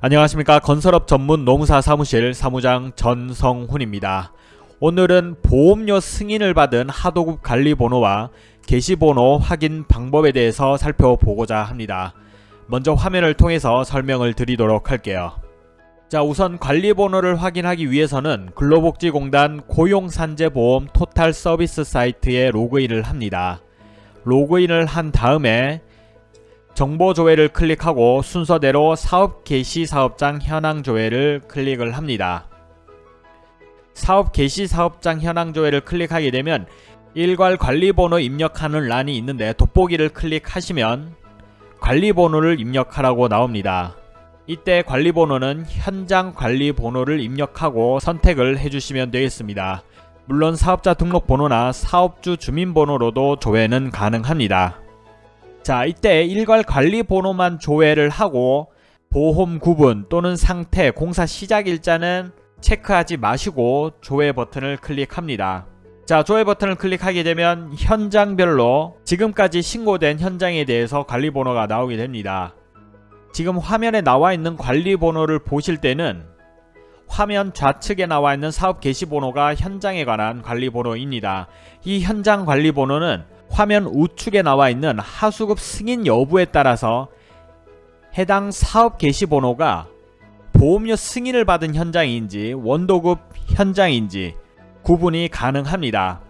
안녕하십니까 건설업 전문 농사 사무실 사무장 전성훈입니다. 오늘은 보험료 승인을 받은 하도급 관리번호와 게시번호 확인 방법에 대해서 살펴보고자 합니다. 먼저 화면을 통해서 설명을 드리도록 할게요. 자 우선 관리번호를 확인하기 위해서는 근로복지공단 고용산재보험 토탈 서비스 사이트에 로그인을 합니다. 로그인을 한 다음에 정보 조회를 클릭하고 순서대로 사업 개시 사업장 현황 조회를 클릭을 합니다. 사업 개시 사업장 현황 조회를 클릭하게 되면 일괄 관리번호 입력하는 란이 있는데 돋보기를 클릭하시면 관리번호를 입력하라고 나옵니다. 이때 관리번호는 현장 관리번호를 입력하고 선택을 해주시면 되겠습니다. 물론 사업자 등록번호나 사업주 주민번호로도 조회는 가능합니다. 자 이때 일괄 관리 번호만 조회를 하고 보험 구분 또는 상태 공사 시작 일자는 체크하지 마시고 조회 버튼을 클릭합니다. 자 조회 버튼을 클릭하게 되면 현장별로 지금까지 신고된 현장에 대해서 관리 번호가 나오게 됩니다. 지금 화면에 나와 있는 관리 번호를 보실 때는 화면 좌측에 나와 있는 사업 개시 번호가 현장에 관한 관리 번호입니다. 이 현장 관리 번호는 화면 우측에 나와 있는 하수급 승인 여부에 따라서 해당 사업 개시 번호가 보험료 승인을 받은 현장인지 원도급 현장인지 구분이 가능합니다.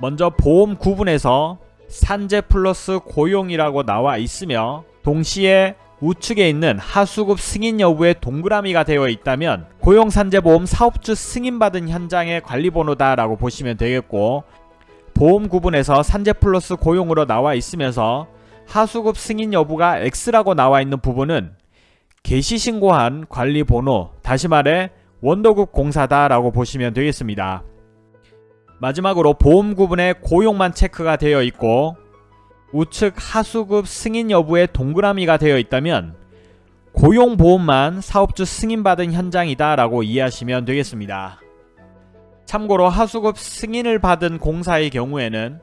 먼저 보험 구분에서 산재 플러스 고용이라고 나와 있으며 동시에 우측에 있는 하수급 승인 여부에 동그라미가 되어 있다면 고용산재보험 사업주 승인받은 현장의 관리번호다 라고 보시면 되겠고 보험 구분에서 산재 플러스 고용으로 나와 있으면서 하수급 승인 여부가 X라고 나와 있는 부분은 개시 신고한 관리 번호 다시 말해 원도급 공사다 라고 보시면 되겠습니다. 마지막으로 보험 구분에 고용만 체크가 되어 있고 우측 하수급 승인 여부에 동그라미가 되어 있다면 고용보험만 사업주 승인받은 현장이다 라고 이해하시면 되겠습니다. 참고로 하수급 승인을 받은 공사의 경우에는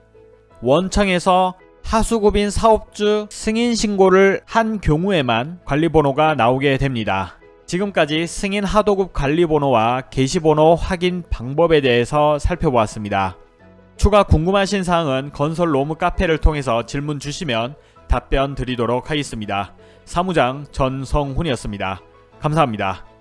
원청에서 하수급인 사업주 승인 신고를 한 경우에만 관리번호가 나오게 됩니다. 지금까지 승인 하도급 관리번호와 게시번호 확인 방법에 대해서 살펴보았습니다. 추가 궁금하신 사항은 건설 로무 카페를 통해서 질문 주시면 답변 드리도록 하겠습니다. 사무장 전성훈이었습니다. 감사합니다.